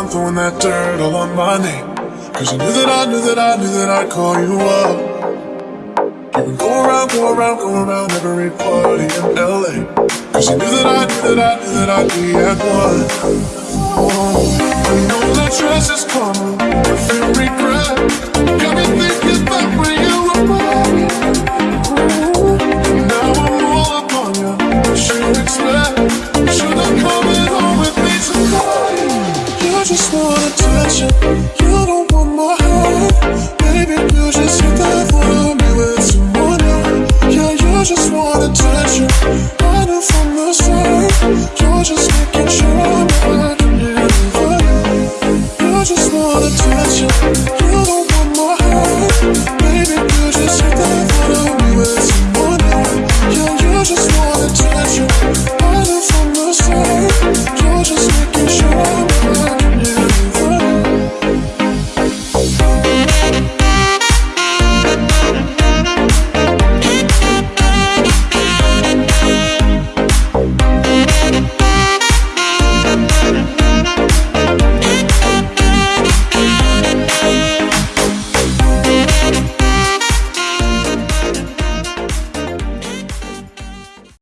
around throwing that dirt all on my name. Cause you knew that I knew that I knew that I'd call you up. You would go around, go around, go around every party in LA. Cause you knew that I knew that I knew that I'd be at one. Oh, I know that dress is coming, just want attention. You don't want my heart. Baby, you just hit that for me with someone new. Yeah, you just want attention. I knew from the start. You're just making sure I'm not you. You just want attention.